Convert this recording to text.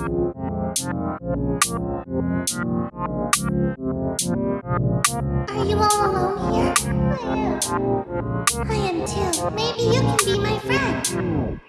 Are you all alone here? I am. I am too. Maybe you can be my friend.